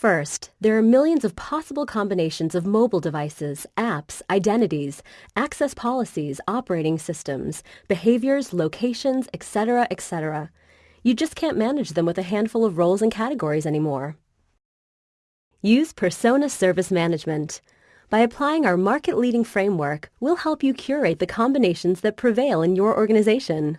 First, there are millions of possible combinations of mobile devices, apps, identities, access policies, operating systems, behaviors, locations, etc., etc. You just can't manage them with a handful of roles and categories anymore. Use Persona Service Management. By applying our market-leading framework, we'll help you curate the combinations that prevail in your organization.